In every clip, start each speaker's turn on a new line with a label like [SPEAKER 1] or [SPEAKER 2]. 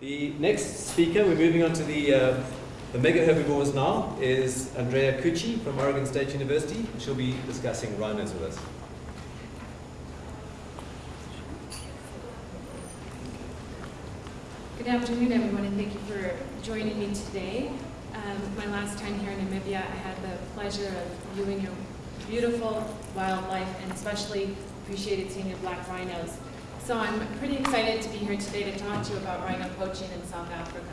[SPEAKER 1] The next speaker, we're moving on to the, uh, the mega herbivores now, is Andrea Cucci from Oregon State University. She'll be discussing rhinos with us.
[SPEAKER 2] Good afternoon, everyone, and thank you for joining me today. Um, my last time here in Namibia, I had the pleasure of viewing your beautiful wildlife and especially appreciated seeing your black rhinos. So I'm pretty excited to be here today to talk to you about rhino poaching in South Africa.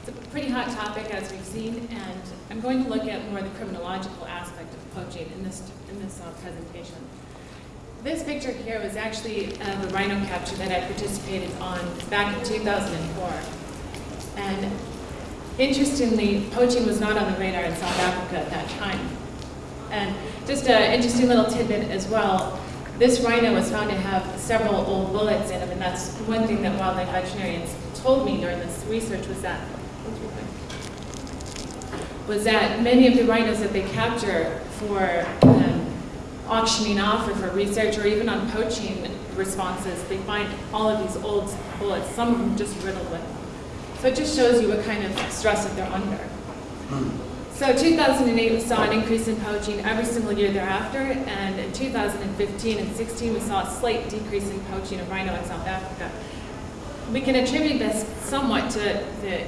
[SPEAKER 2] It's a pretty hot topic as we've seen, and I'm going to look at more the criminological aspect of poaching in this, in this uh, presentation. This picture here was actually uh, the rhino capture that I participated on back in 2004. And interestingly, poaching was not on the radar in South Africa at that time. And just an interesting little tidbit as well, this rhino was found to have several old bullets in him, and that's one thing that wildlife veterinarians told me during this research was that was that many of the rhinos that they capture for um, auctioning off or for research or even on poaching responses, they find all of these old bullets, some of them just riddled with. So it just shows you what kind of stress that they're under. So 2008 we saw an increase in poaching every single year thereafter, and in 2015 and 16 we saw a slight decrease in poaching of rhino in South Africa. We can attribute this somewhat to the,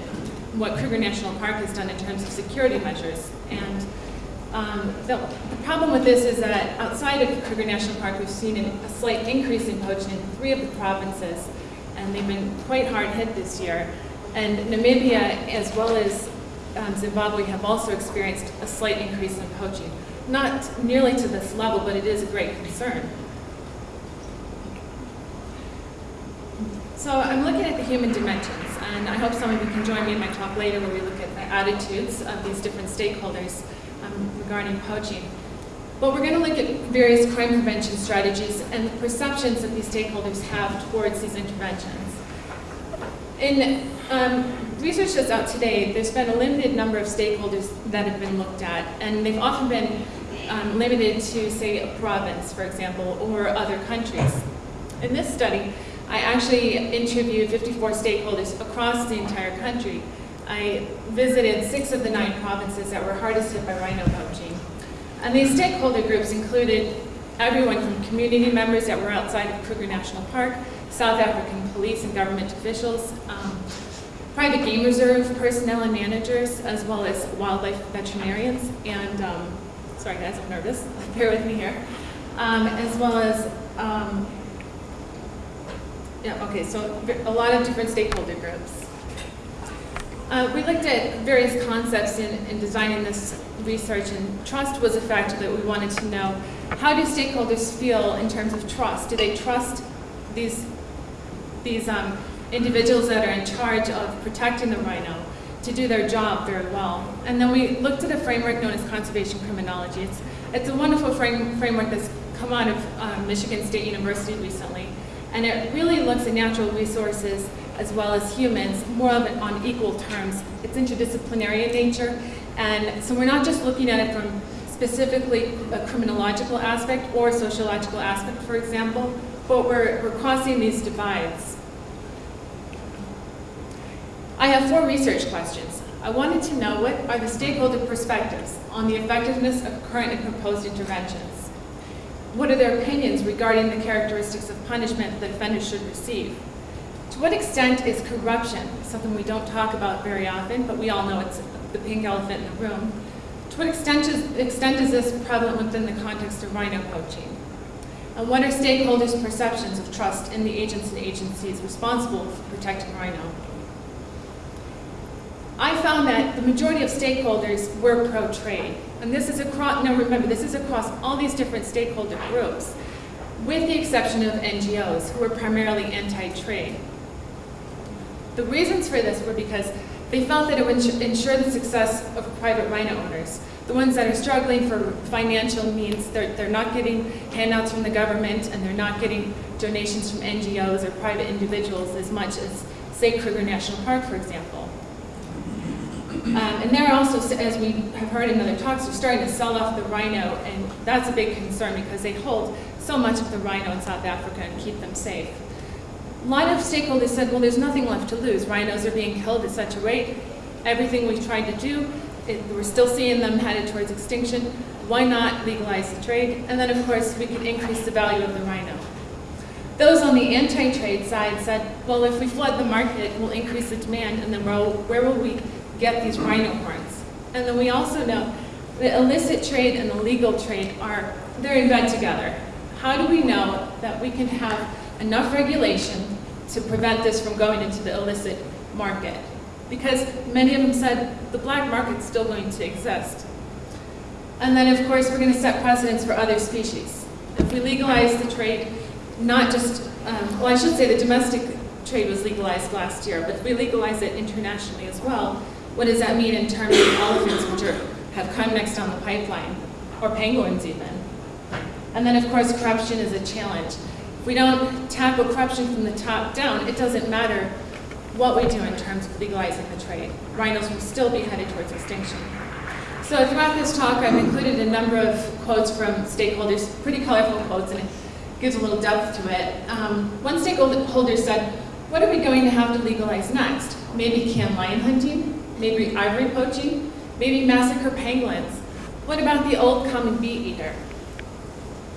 [SPEAKER 2] what Kruger National Park has done in terms of security measures. And um, the, the, problem with this is that outside of Kruger National Park, we've seen a slight increase in poaching in three of the provinces, and they've been quite hard hit this year. And Namibia, as well as um, Zimbabwe, have also experienced a slight increase in poaching. Not nearly to this level, but it is a great concern. So I'm looking at the human dimensions, and I hope some of you can join me in my talk later where we look at the attitudes of these different stakeholders um, regarding poaching. But we're going to look at various crime prevention strategies and the perceptions that these stakeholders have towards these interventions. In um, research that's out today, there's been a limited number of stakeholders that have been looked at, and they've often been um, limited to, say, a province, for example, or other countries. In this study, I actually interviewed 54 stakeholders across the entire country I visited six of the nine provinces that were hardest hit by rhino poaching. And these stakeholder groups included everyone from community members that were outside of Kruger National Park, South African police and government officials, um, private game reserve personnel and managers, as well as wildlife veterinarians, and, um, sorry guys, I'm nervous, bear with me here, um, as well as, um, yeah, okay, so a lot of different stakeholder groups. Uh, we looked at various concepts in, in, designing this research, and trust was a factor that we wanted to know. How do stakeholders feel in terms of trust? Do they trust these, these um, individuals that are in charge of protecting the rhino to do their job very well? And then we looked at a framework known as conservation criminology. It's, it's a wonderful frame, framework that's come out of um, Michigan State University recently, and it really looks at natural resources as well as humans, more of it on equal terms. It's interdisciplinary in nature, and so we're not just looking at it from specifically a criminological aspect or sociological aspect, for example, but we're, we're crossing these divides. I have four research questions. I wanted to know what are the stakeholder perspectives on the effectiveness of current and proposed interventions? What are their opinions regarding the characteristics of punishment that offenders should receive? To what extent is corruption, something we don't talk about very often, but we all know it's the pink elephant in the room, to what extent is, extent is this prevalent within the context of rhino poaching? And what are stakeholders' perceptions of trust in the agents and agencies responsible for protecting rhino? I found that the majority of stakeholders were pro-trade. And this is across, now remember, this is across all these different stakeholder groups, with the exception of NGOs, who were primarily anti-trade. The reasons for this were because they felt that it would ensure the success of private rhino owners. The ones that are struggling for financial means, they're, they're not getting handouts from the government and they're not getting donations from NGOs or private individuals as much as, say, Kruger National Park, for example. Um, and they're also, as we have heard in other talks, they're starting to sell off the rhino, and that's a big concern because they hold so much of the rhino in South Africa and keep them safe. A lot of stakeholders said, well, there's nothing left to lose. Rhinos are being killed at such a rate. Everything we've tried to do, it, we're still seeing them headed towards extinction. Why not legalize the trade? And then, of course, we could increase the value of the rhino. Those on the anti-trade side said, well, if we flood the market, we'll increase the demand, and then where will we get these rhino horns? And then we also know that illicit trade and the legal trade are, they're in bed together. How do we know that we can have enough regulation to prevent this from going into the illicit market? Because many of them said the black market's still going to exist. And then, of course, we're going to set precedents for other species. If we legalize the trade, not just, um, well, I should say the domestic trade was legalized last year, but if we legalize it internationally as well, what does that mean in terms of elephants, which are, have come next on the pipeline, or penguins even? And then, of course, corruption is a challenge. If we don't tackle corruption from the top down, it doesn't matter what we do in terms of legalizing the trade. Rhinos will still be headed towards extinction. So throughout this talk, I've included a number of quotes from stakeholders, pretty colorful quotes, and it gives a little depth to it. Um, one stakeholder said, what are we going to have to legalize next? Maybe can lion hunting? Maybe ivory poaching? Maybe massacre penguins? What about the old common bee eater?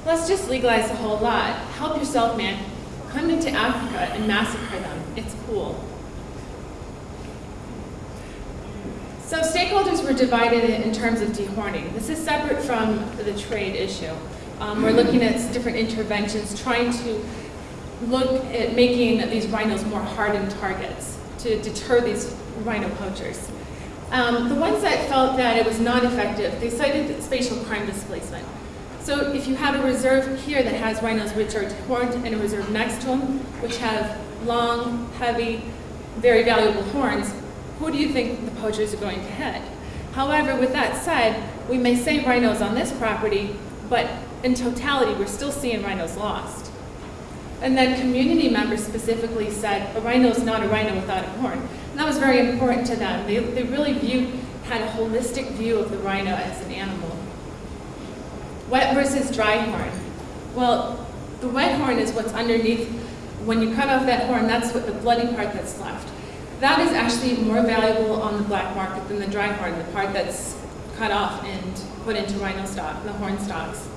[SPEAKER 2] Let's just legalize a whole lot. Help yourself, man. Come into Africa and massacre them. It's cool. So stakeholders were divided in terms of dehorning. This is separate from the trade issue. Um, we're looking at different interventions, trying to look at making these rhinos more hardened targets to deter these rhino poachers. Um, the ones that felt that it was not effective, they cited spatial crime displacement. So if you have a reserve here that has rhinos which are horned and a reserve next to them, which have long, heavy, very valuable horns, who do you think the poachers are going to hit? However, with that said, we may save rhinos on this property, but in totality, we're still seeing rhinos lost. And then community members specifically said, a rhino is not a rhino without a horn. That was very important to them. They, they really viewed, had a holistic view of the rhino as an animal. Wet versus dry horn. Well, the wet horn is what's underneath. When you cut off that horn, that's what the bloody part that's left. That is actually more valuable on the black market than the dry horn, the part that's cut off and put into rhino stock, the horn stocks.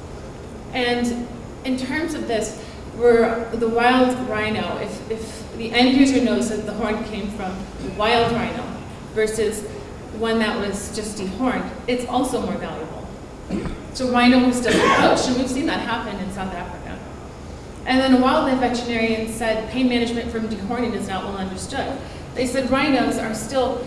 [SPEAKER 2] And in terms of this, were the wild rhino, if, if the end user knows that the horn came from the wild rhino versus one that was just dehorned, it's also more valuable. So rhino was still poached, and we've seen that happen in South Africa. And then a wildlife veterinarian said pain management from dehorning is not well understood. They said rhinos are still,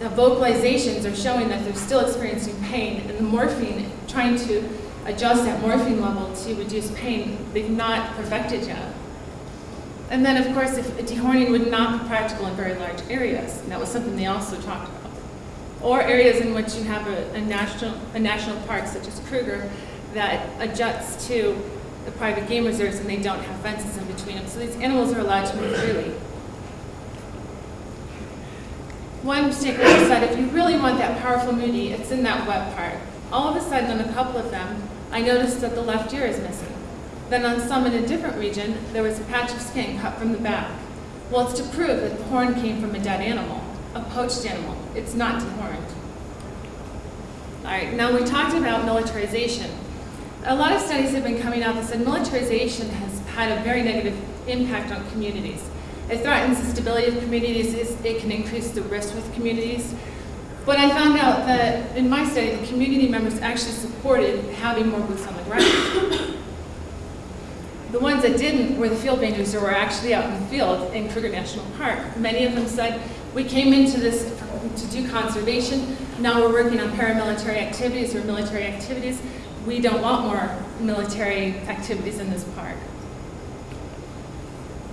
[SPEAKER 2] vocalizations are showing that they're still experiencing pain, and the morphine, trying to adjust that morphine level to reduce pain, they've not perfected yet. And then, of course, if dehorning would not be practical in very large areas, and that was something they also talked about. Or areas in which you have a, a national, a national park, such as Kruger, that adjusts to the private game reserves and they don't have fences in between them. So these animals are allowed to move freely. One stakeholder said, if you really want that powerful muti, it's in that wet part. All of a sudden, on a couple of them, I noticed that the left ear is missing. Then on some in a different region, there was a patch of skin cut from the back. Well, it's to prove that the horn came from a dead animal, a poached animal. It's not dehorned. All right, now we talked about militarization. A lot of studies have been coming out that said militarization has had a very negative impact on communities. It threatens the stability of communities, it can increase the risk with communities. But I found out that in my study, the community members actually supported having more boots on the ground. the ones that didn't were the field rangers who were actually out in the field in Kruger National Park. Many of them said, we came into this to do conservation, now we're working on paramilitary activities or military activities. We don't want more military activities in this park.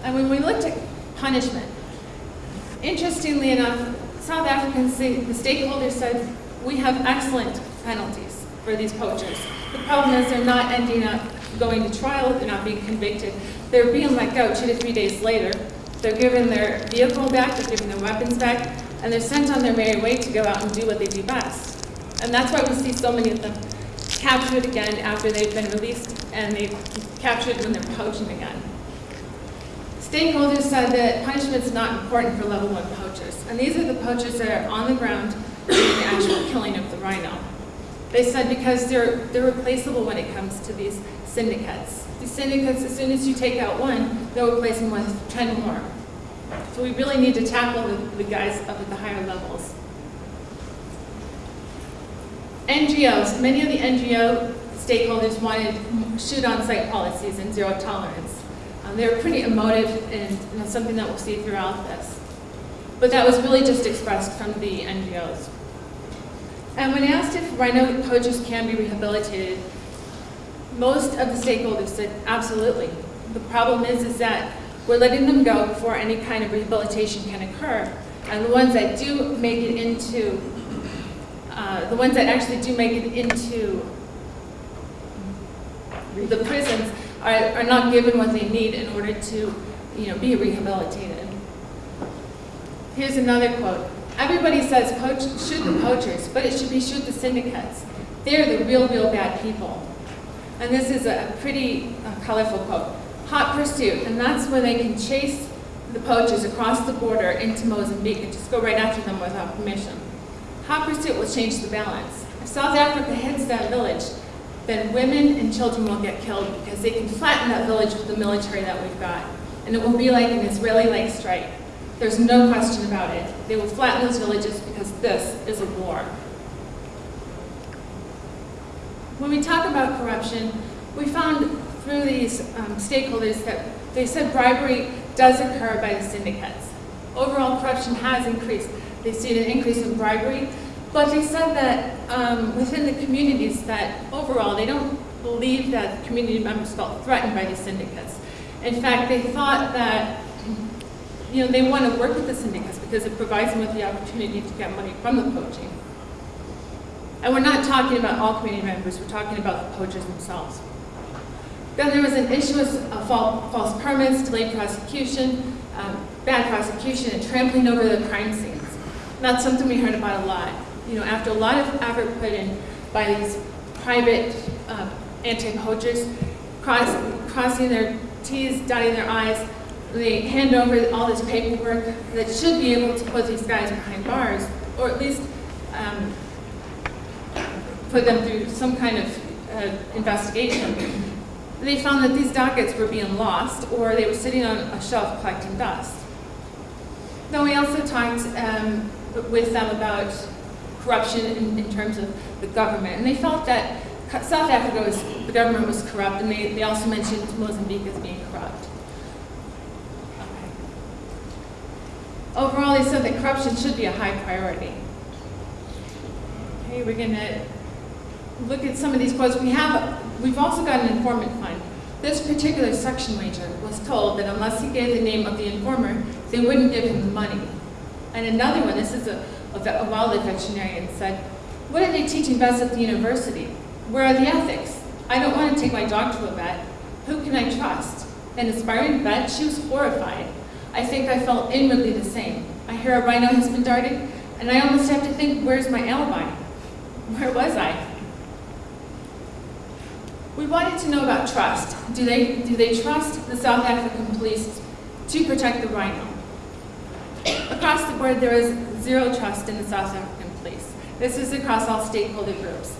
[SPEAKER 2] And when we looked at punishment. Interestingly enough, South Africans, the stakeholders said, we have excellent penalties for these poachers. The problem is they're not ending up going to trial, they're not being convicted. They're being let go two to three days later. They're given their vehicle back, they're given their weapons back, and they're sent on their merry way to go out and do what they do best. And that's why we see so many of them captured again after they've been released, and they've captured when they're poaching again. Stakeholders said that punishment's not important for level one poachers, and these are the poachers that are on the ground doing the actual killing of the rhino. They said because they're, they're replaceable when it comes to these syndicates. These syndicates, as soon as you take out one, they'll replace them with 10 more. So we really need to tackle the, the guys up at the higher levels. NGOs, many of the NGO stakeholders wanted shoot on-site policies and zero tolerance. Um, they were pretty emotive and you know, something that we'll see throughout this. But that was really just expressed from the NGOs. And when asked if rhino poachers can be rehabilitated, most of the stakeholders said absolutely. The problem is, is that we're letting them go before any kind of rehabilitation can occur. And the ones that do make it into, uh, the ones that actually do make it into the prisons are, are not given what they need in order to, you know, be rehabilitated. Here's another quote. Everybody says shoot the poachers, but it should be shoot the syndicates. They're the real, real bad people. And this is a pretty uh, colorful quote. Hot pursuit, and that's where they can chase the poachers across the border into Mozambique and just go right after them without permission. Hot pursuit will change the balance. If South Africa hits that village, then women and children will get killed because they can flatten that village with the military that we've got. And it will be like an Israeli-like strike. There's no question about it. They will flatten those villages because this is a war. When we talk about corruption, we found through these um, stakeholders that they said bribery does occur by the syndicates. Overall corruption has increased. They see an increase in bribery, but they said that um, within the communities that overall they don't believe that community members felt threatened by these syndicates. In fact, they thought that you know, they want to work with the syndicates because it provides them with the opportunity to get money from the poaching. And we're not talking about all community members, we're talking about the poachers themselves. Then there was an issue of false permits, delayed prosecution, um, bad prosecution, and trampling over the crime scenes. And that's something we heard about a lot. You know, after a lot of effort put in by these private uh, anti-poachers, cross, crossing their T's, dotting their I's, they hand over all this paperwork that should be able to put these guys behind bars, or at least um, put them through some kind of uh, investigation. They found that these dockets were being lost, or they were sitting on a shelf collecting dust. Then we also talked um, with them about corruption in, in, terms of the government, and they felt that South Africa was, the government was corrupt, and they, they also mentioned Mozambique as being corrupt. Overall, they said that corruption should be a high priority. Okay, we're going to look at some of these quotes. We have, we've also got an informant fund. This particular section ranger was told that unless he gave the name of the informer, they wouldn't give him the money. And another one, this is a, a, a wildlife veterinarian, said, what are they teaching vets at the university? Where are the ethics? I don't want to take my dog to a vet. Who can I trust? An aspiring vet, she was horrified. I think I felt inwardly the same. I hear a rhino has been darted, and I almost have to think, where's my alibi? Where was I? We wanted to know about trust. Do they, do they trust the South African police to protect the rhino? Across the board, there is zero trust in the South African police. This is across all stakeholder groups.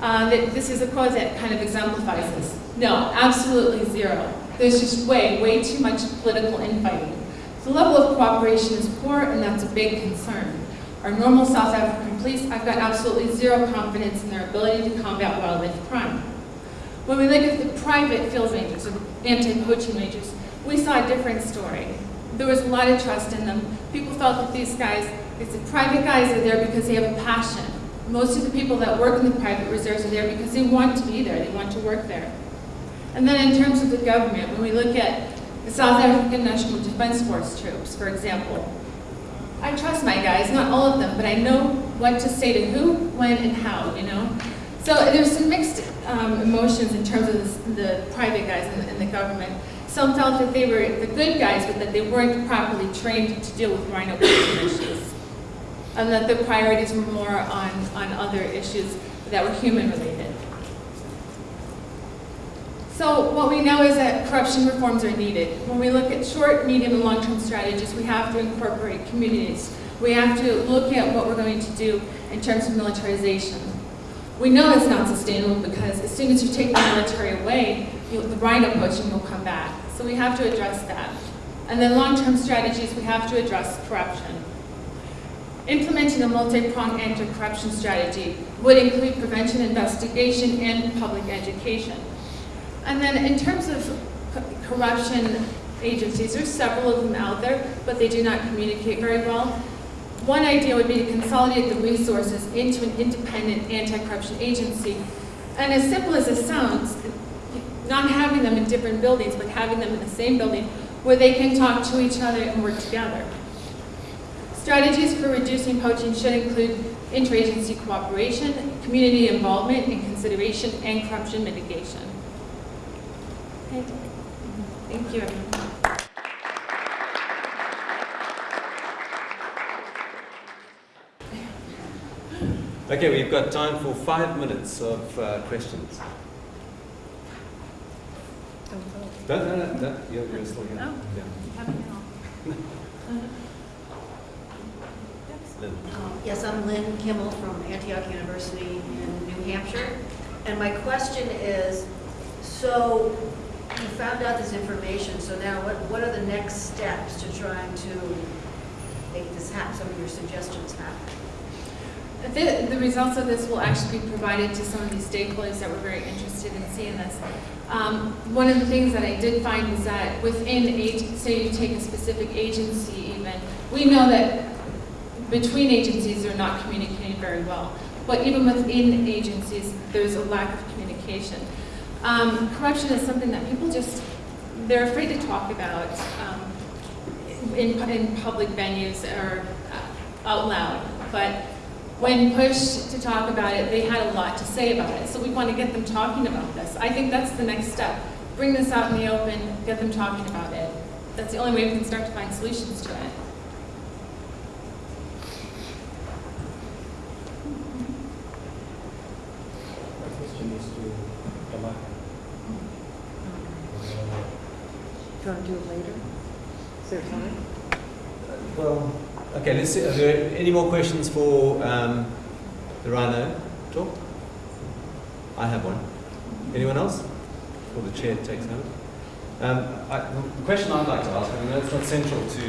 [SPEAKER 2] Uh, this is a quote that kind of exemplifies this. No, absolutely zero. There's just way, way too much political infighting. The level of cooperation is poor, and that's a big concern. Our normal South African police, I've got absolutely zero confidence in their ability to combat wildlife crime. When we look at the private field rangers, or anti-poaching rangers, we saw a different story. There was a lot of trust in them. People felt that these guys, these private guys are there because they have a passion. Most of the people that work in the private reserves are there because they want to be there, they want to work there. And then in terms of the government, when we look at the South African National Defense Force troops, for example, I trust my guys, not all of them, but I know what to say to who, when, and how, you know? So there's some mixed um, emotions in terms of the private guys and, the, in the, government. Some felt that they were the good guys, but that they weren't properly trained to deal with rhino issues. And that the priorities were more on, on other issues that were human related. So what we know is that corruption reforms are needed. When we look at short, medium, and long-term strategies, we have to incorporate communities. We have to look at what we're going to do in terms of militarization. We know it's not sustainable because as soon as you take the military away, you, the rhino poaching will come back. So we have to address that. And then long-term strategies, we have to address corruption. Implementing a multi-pronged anti-corruption strategy would include prevention, investigation, and public education. And then in terms of corruption agencies, there's several of them out there, but they do not communicate very well. One idea would be to consolidate the resources into an independent anti-corruption agency. And as simple as it sounds, not having them in different buildings, but having them in the same building where they can talk to each other and work together. Strategies for reducing poaching should include interagency cooperation, community involvement and consideration, and corruption mitigation. Okay. Thank you.
[SPEAKER 1] Okay, we've got time for five minutes of uh, questions. No, no, no, no, you're, you're still here.
[SPEAKER 2] Oh.
[SPEAKER 1] Yeah. Lynn.
[SPEAKER 3] Um, Yes, I'm Lynn Kimmel from Antioch University in New Hampshire. And my question is, so you found out this information, so now what, what are the next steps to trying to make this happen, some of your suggestions happen?
[SPEAKER 2] The, the results of this will actually be provided to some of these stakeholders that were very interested in seeing this. Um, one of the things that I did find is that within, say you take a specific agency even, we know that between agencies they're not communicating very well. But even within agencies, there's a lack of communication. Um, corruption is something that people just, they're afraid to talk about um, in, in public venues or uh, out loud. But when pushed to talk about it, they had a lot to say about it. So we want to get them talking about this. I think that's the next step. Bring this out in the open, get them talking about it. That's the only way we can start to find solutions to it.
[SPEAKER 4] My question is to Tamaka.
[SPEAKER 3] Do you want to do it later? Is there time?
[SPEAKER 1] Well, let's are there any more questions for um, the Rhino talk? I have one. Anyone else? Or the chair takes over? Um, I, the question I'd like to ask, I know it's not central to,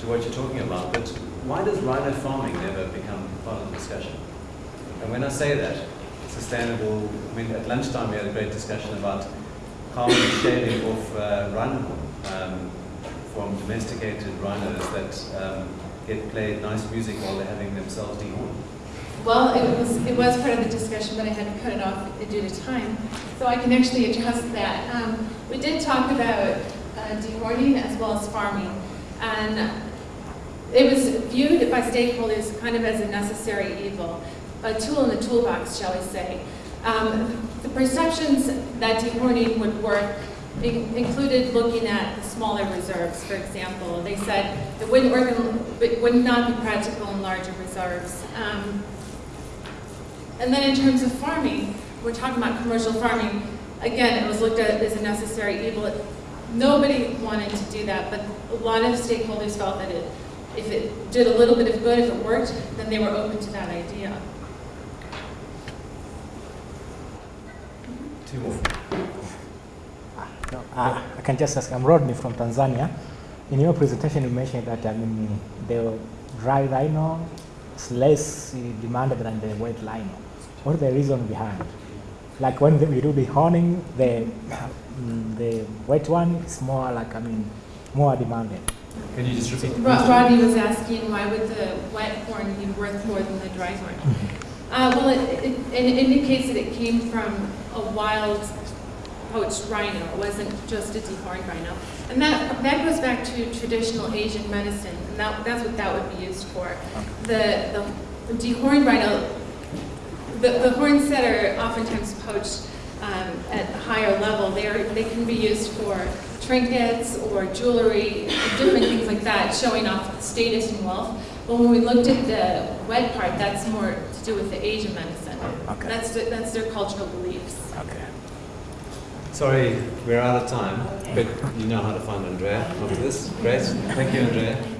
[SPEAKER 1] to what you're talking about, but why does rhino farming never become part of the discussion? And when I say that, sustainable, I mean, at lunchtime we had a great discussion about carbon shaving off uh, rhino um, from domesticated rhinos that um, get played nice music while they're having themselves dehorned.
[SPEAKER 2] Well, it was, it was part of the discussion, but I had to cut it off due to time. So I can actually address that. Um, we did talk about uh, dehorning as well as farming. And it was viewed by stakeholders kind of as a necessary evil, a tool in the toolbox, shall we say. Um, the perceptions that dehorning would work included looking at the smaller reserves, for example. They said it wouldn't work, it would not be practical in larger reserves. Um, and then in terms of farming, we're talking about commercial farming. Again, it was looked at as a necessary evil. Nobody wanted to do that, but a lot of stakeholders felt that it, if it did a little bit of good, if it worked, then they were open to that idea.
[SPEAKER 1] Two more.
[SPEAKER 4] No, uh, I can just ask, I'm Rodney from Tanzania. In your presentation, you mentioned that I mean, the dry rhino is less uh, demanded than the wet rhino. What is the reason behind? Like when we do the honing, the mm, the wet one is more like I mean more demanded.
[SPEAKER 1] Can you just repeat the
[SPEAKER 2] Rodney was asking why would the wet horn be worth more than the dry horn? Uh, well, it, it, it indicates that it came from a wild poached rhino. It wasn't just a dehorned rhino. And that, that goes back to traditional Asian medicine, and that, that's what that would be used for. The, the dehorned rhino, the, the horns that are oftentimes poached um, at a higher level, they, are, they can be used for trinkets or jewelry, different things like that, showing off status and wealth. But when we looked at the wet part, that's more to do with the Asian medicine.
[SPEAKER 4] Okay.
[SPEAKER 2] That's, the- that's their cultural beliefs.
[SPEAKER 4] Okay.
[SPEAKER 1] Sorry, we're out of time, but you know how to find Andrea after this. Great. Thank you, Andrea.